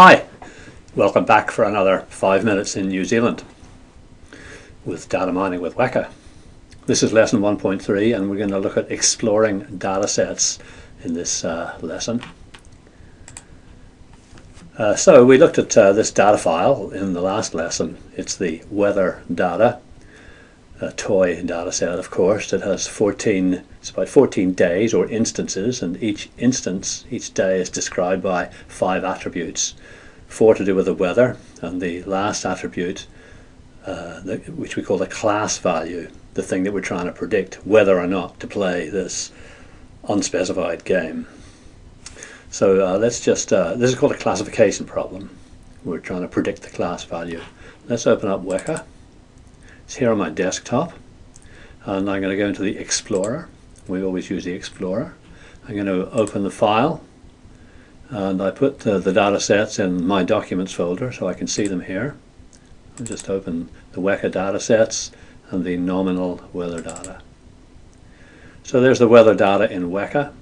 Hi, welcome back for another five minutes in New Zealand with data mining with Weka. This is lesson 1.3 and we're going to look at exploring data sets in this uh, lesson. Uh, so we looked at uh, this data file in the last lesson. It's the weather data, a toy data set of course that has 14, it's about 14 days or instances and each instance, each day is described by five attributes. Four to do with the weather and the last attribute uh, the, which we call the class value, the thing that we're trying to predict whether or not to play this unspecified game. So uh, let's just, uh, this is called a classification problem. We're trying to predict the class value. Let's open up Weka. It's here on my desktop. And I'm going to go into the Explorer. We always use the Explorer. I'm going to open the file. And I put uh, the data sets in my Documents folder so I can see them here. I'll just open the Weka data sets and the nominal weather data. So there's the weather data in Weka.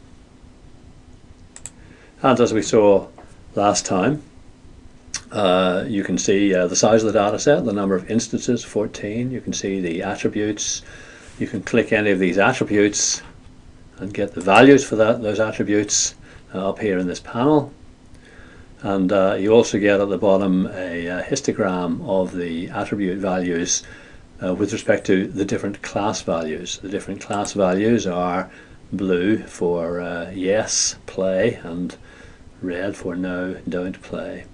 And as we saw last time, uh, you can see uh, the size of the data set, the number of instances, 14. You can see the attributes. You can click any of these attributes and get the values for that, those attributes uh, up here in this panel. And uh, you also get at the bottom a, a histogram of the attribute values uh, with respect to the different class values. The different class values are blue for uh, yes, play, and red for no, don't play.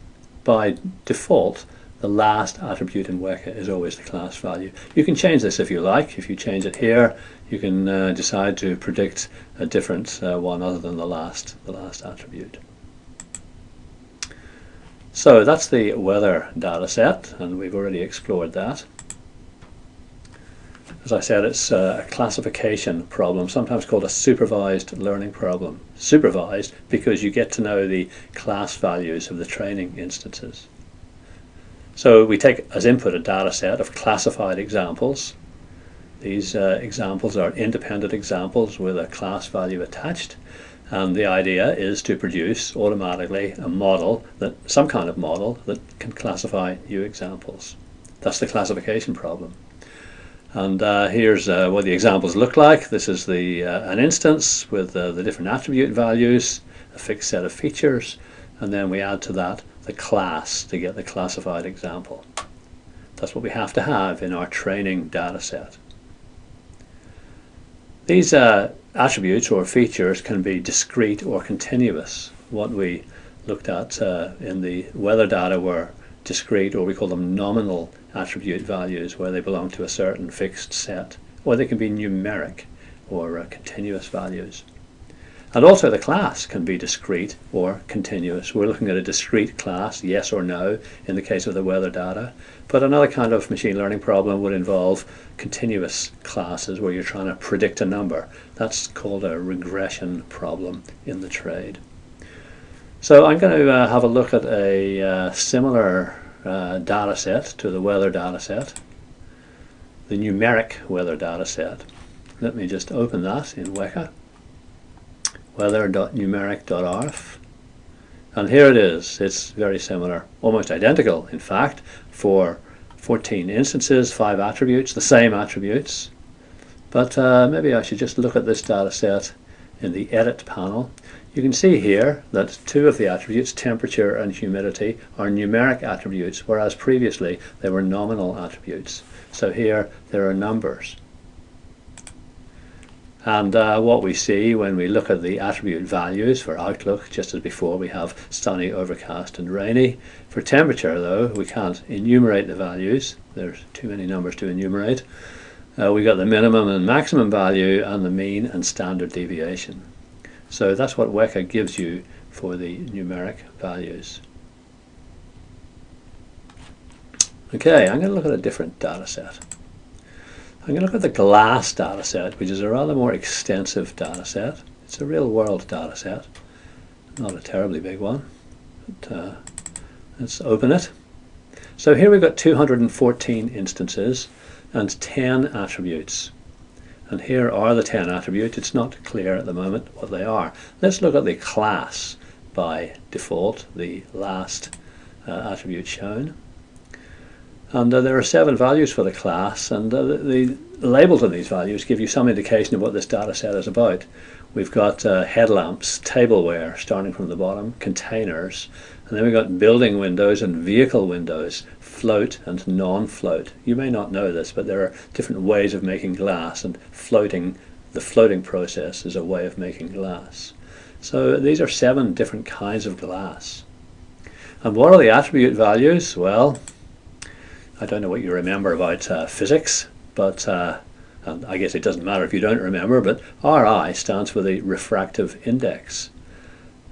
By default, the last attribute in Weka is always the class value. You can change this if you like. If you change it here, you can uh, decide to predict a different uh, one other than the last, the last attribute. So that's the weather data set, and we've already explored that. As I said, it's a classification problem, sometimes called a supervised learning problem. Supervised because you get to know the class values of the training instances. So we take as input a data set of classified examples. These uh, examples are independent examples with a class value attached. And the idea is to produce automatically a model, that some kind of model that can classify new examples. That's the classification problem. And uh, here's uh, what the examples look like. This is the uh, an instance with uh, the different attribute values, a fixed set of features, and then we add to that the class to get the classified example. That's what we have to have in our training data set. These uh, attributes or features can be discrete or continuous. What we looked at uh, in the weather data were discrete or we call them nominal attribute values where they belong to a certain fixed set or they can be numeric or uh, continuous values. And also the class can be discrete or continuous. We're looking at a discrete class, yes or no, in the case of the weather data. But another kind of machine learning problem would involve continuous classes where you're trying to predict a number. That's called a regression problem in the trade. So I'm going to uh, have a look at a uh, similar uh, data set to the weather data set, the numeric weather data set. Let me just open that in Weka, weather.numeric.arff. And here it is. It's very similar, almost identical, in fact, for 14 instances, 5 attributes, the same attributes. But uh, maybe I should just look at this data set in the Edit panel you can see here that two of the attributes, temperature and humidity, are numeric attributes, whereas previously they were nominal attributes. So here there are numbers. And uh, what we see when we look at the attribute values for outlook, just as before, we have sunny, overcast and rainy. For temperature though, we can't enumerate the values. There's too many numbers to enumerate. Uh, we got the minimum and maximum value and the mean and standard deviation. So that's what Weka gives you for the numeric values. Okay, I'm going to look at a different data set. I'm going to look at the GLASS data set, which is a rather more extensive data set. It's a real world data set, not a terribly big one. But, uh, let's open it. So here we've got 214 instances and 10 attributes. And here are the 10 attributes. It's not clear at the moment what they are. Let's look at the class by default, the last uh, attribute shown. And uh, there are seven values for the class, and uh, the, the, labels of these values give you some indication of what this data set is about. We've got uh, headlamps, tableware, starting from the bottom, containers, and then we've got building windows and vehicle windows, float and non-float. You may not know this, but there are different ways of making glass, and floating, the floating process is a way of making glass. So these are seven different kinds of glass. And what are the attribute values? Well, I don't know what you remember about uh, physics, but uh, I guess it doesn't matter if you don't remember, but RI stands for the refractive index.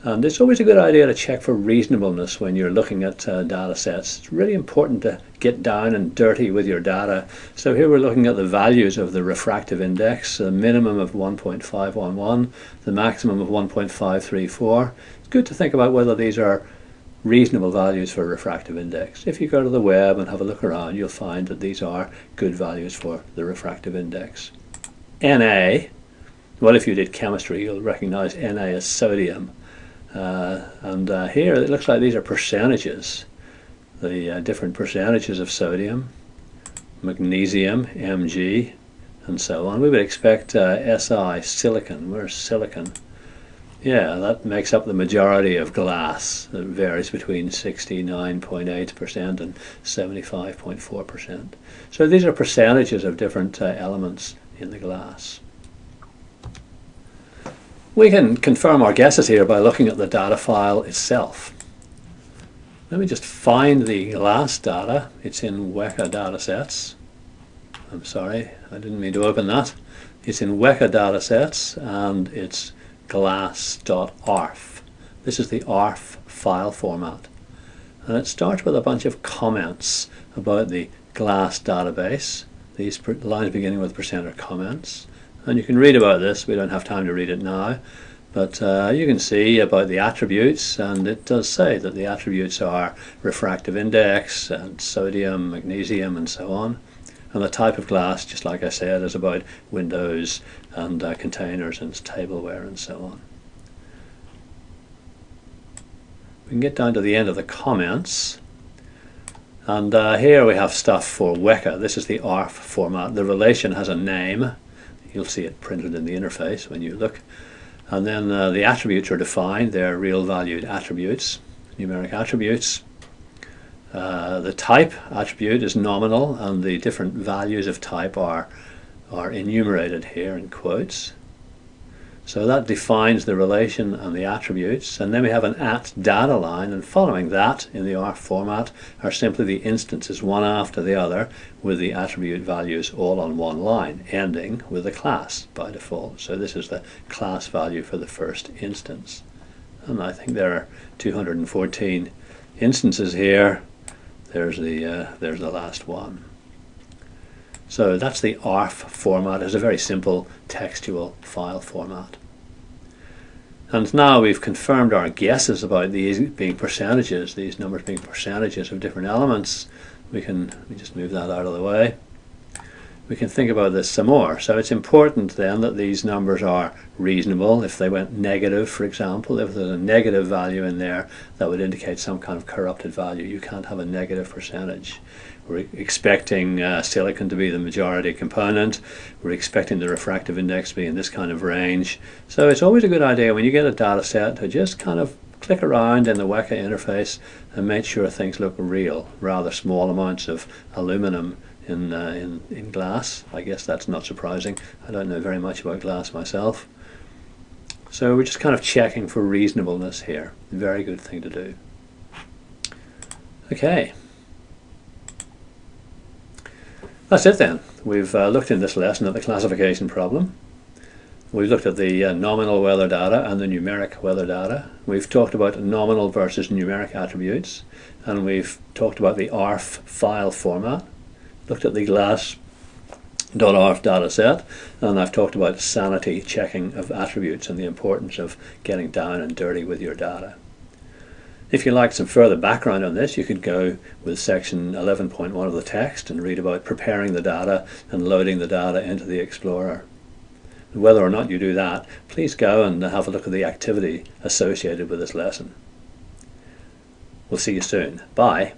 And it's always a good idea to check for reasonableness when you're looking at uh, data sets. It's really important to get down and dirty with your data. So here we're looking at the values of the refractive index, a minimum of 1.511, the maximum of 1.534. It's good to think about whether these are reasonable values for refractive index. If you go to the web and have a look around, you'll find that these are good values for the refractive index. Na, well if you did chemistry you'll recognize Na as sodium. Uh, and uh, here it looks like these are percentages, the uh, different percentages of sodium, magnesium, Mg, and so on. We would expect uh, Si, silicon, where's silicon? Yeah, that makes up the majority of glass. It varies between 69.8% and 75.4%. So these are percentages of different uh, elements in the glass. We can confirm our guesses here by looking at the data file itself. Let me just find the glass data. It's in Weka datasets. I'm sorry, I didn't mean to open that. It's in Weka datasets and it's glass.arff. This is the ARFF file format. And it starts with a bunch of comments about the glass database. These lines beginning with percent are comments. And you can read about this, we don't have time to read it now. But uh, you can see about the attributes, and it does say that the attributes are refractive index, and sodium, magnesium, and so on. And the type of glass, just like I said, is about windows and uh, containers and tableware and so on. We can get down to the end of the comments. And uh, here we have stuff for Weka. This is the ARFF format. The relation has a name. You'll see it printed in the interface when you look. And then uh, the attributes are defined. They're real valued attributes, numeric attributes. Uh, the type attribute is nominal and the different values of type are, are enumerated here in quotes. So that defines the relation and the attributes. And then we have an at data line and following that in the ARFF format are simply the instances one after the other with the attribute values all on one line ending with a class by default. So this is the class value for the first instance. And I think there are 214 instances here there's the, uh, there's the last one. So that's the ARFF format. It's a very simple textual file format. And now we've confirmed our guesses about these being percentages, these numbers being percentages of different elements. We can we just move that out of the way we can think about this some more. So it's important then that these numbers are reasonable. If they went negative, for example, if there's a negative value in there, that would indicate some kind of corrupted value. You can't have a negative percentage. We're expecting uh, silicon to be the majority component. We're expecting the refractive index to be in this kind of range. So it's always a good idea when you get a data set to just kind of click around in the Weka interface and make sure things look real, rather small amounts of aluminum in, uh, in, in glass. I guess that's not surprising. I don't know very much about glass myself. So we're just kind of checking for reasonableness here. Very good thing to do. Okay. That's it then. We've uh, looked in this lesson at the classification problem. We've looked at the uh, nominal weather data and the numeric weather data. We've talked about nominal versus numeric attributes and we've talked about the ARFF file format looked at the glass.arff data set and I've talked about sanity checking of attributes and the importance of getting down and dirty with your data. If you'd like some further background on this, you could go with section 11.1 of the text and read about preparing the data and loading the data into the Explorer. Whether or not you do that, please go and have a look at the activity associated with this lesson. We'll see you soon. Bye.